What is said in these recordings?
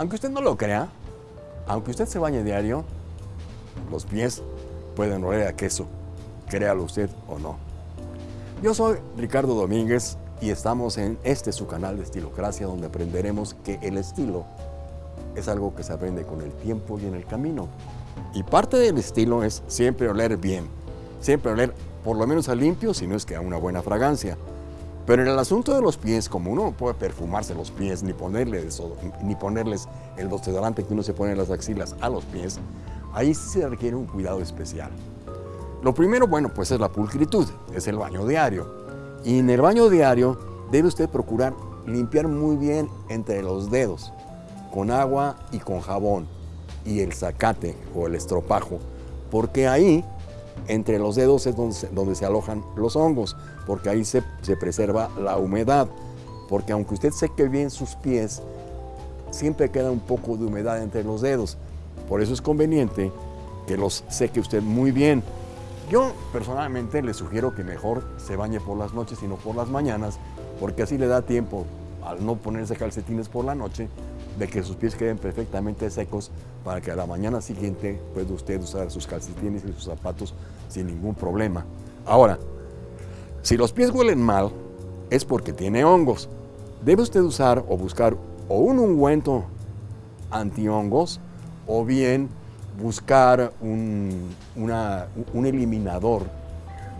Aunque usted no lo crea, aunque usted se bañe diario, los pies pueden oler a queso, créalo usted o no. Yo soy Ricardo Domínguez y estamos en este su canal de Estilocracia donde aprenderemos que el estilo es algo que se aprende con el tiempo y en el camino. Y parte del estilo es siempre oler bien, siempre oler por lo menos a limpio, si no es que a una buena fragancia. Pero en el asunto de los pies, como uno no puede perfumarse los pies ni, ponerle ni ponerles el desodorante que uno se pone en las axilas a los pies, ahí se requiere un cuidado especial. Lo primero, bueno, pues es la pulcritud, es el baño diario. Y en el baño diario debe usted procurar limpiar muy bien entre los dedos, con agua y con jabón, y el zacate o el estropajo, porque ahí entre los dedos es donde se, alojan los hongos, porque ahí se, se, preserva la humedad. Porque aunque usted seque bien sus pies, siempre queda un poco de humedad entre los dedos. Por eso es conveniente que los seque usted muy bien. Yo personalmente le sugiero que mejor se bañe por las noches y no por las mañanas, porque así le da tiempo, al no ponerse calcetines por la noche, de que sus pies queden perfectamente secos para que a la mañana siguiente pueda usted usar sus calcetines y sus zapatos sin ningún problema. Ahora, si los pies huelen mal, es porque tiene hongos. Debe usted usar o buscar o un ungüento antihongos o bien buscar un, un eliminador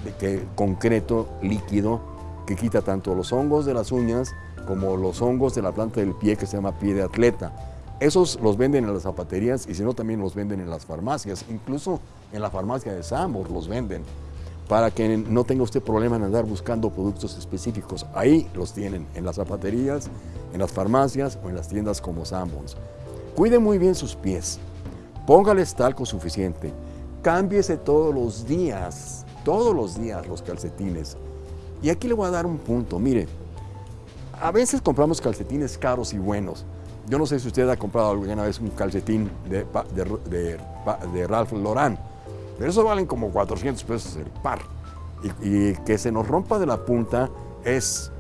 de que, concreto, líquido, que quita tanto los hongos de las uñas como los hongos de la planta del pie que se llama pie de atleta. Esos los venden en las zapaterías y si no también los venden en las farmacias, incluso en la farmacia de Sambor los venden, para que no tenga usted problema en andar buscando productos específicos. Ahí los tienen, en las zapaterías, en las farmacias o en las tiendas como Sambors. Cuide muy bien sus pies, póngales talco suficiente, cámbiese todos los días, todos los días los calcetines. Y aquí le voy a dar un punto, mire, a veces compramos calcetines caros y buenos. Yo no sé si usted ha comprado alguna vez un calcetín de, Ralph Lauren, pero eso valen como 400 pesos el par. Y, y, que se nos rompa de la punta es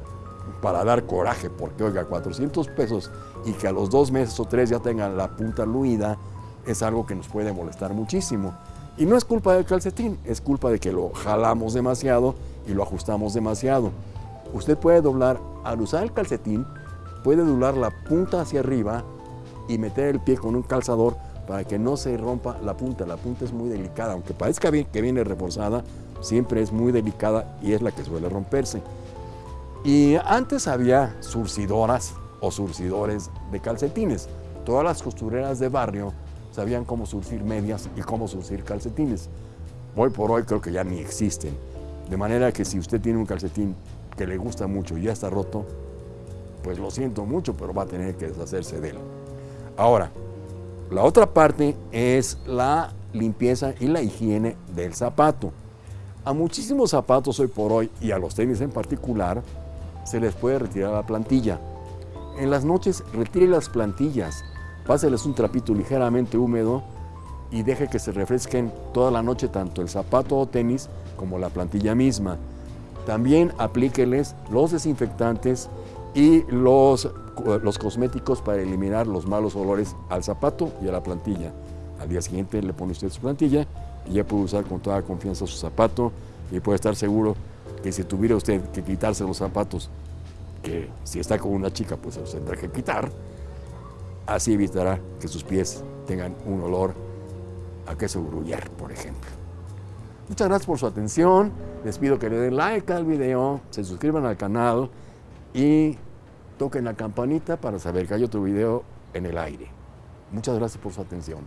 para dar coraje, porque oiga, 400 pesos y que a los dos meses o tres ya tengan la punta luida, es algo que nos puede molestar muchísimo. Y no es culpa del calcetín, es culpa de que lo jalamos demasiado y lo ajustamos demasiado. Usted puede doblar, al usar el calcetín, puede doblar la punta hacia arriba y meter el pie con un calzador para que no se rompa la punta. La punta es muy delicada, aunque parezca bien que viene reforzada, siempre es muy delicada y es la que suele romperse. Y antes había surcidoras o surcidores de calcetines. Todas las costureras de barrio sabían cómo surcir medias y cómo surcir calcetines. Hoy por hoy creo que ya ni existen. De manera que si usted tiene un calcetín que le gusta mucho y ya está roto, pues lo siento mucho, pero va a tener que deshacerse de él. Ahora, la otra parte es la limpieza y la higiene del zapato. A muchísimos zapatos hoy por hoy, y a los tenis en particular, se les puede retirar la plantilla. En las noches retire las plantillas, páseles un trapito ligeramente húmedo y deje que se refresquen toda la noche tanto el zapato o tenis como la plantilla misma. También aplíqueles los desinfectantes y los, los cosméticos para eliminar los malos olores al zapato y a la plantilla. Al día siguiente le pone usted su plantilla y ya puede usar con toda confianza su zapato y puede estar seguro que si tuviera usted que quitarse los zapatos, que si está con una chica pues se los tendrá que quitar, así evitará que sus pies tengan un olor a queso gruyère, por ejemplo. Muchas gracias por su atención. Les pido que le den like al video, se suscriban al canal y toquen la campanita para saber que hay otro video en el aire. Muchas gracias por su atención.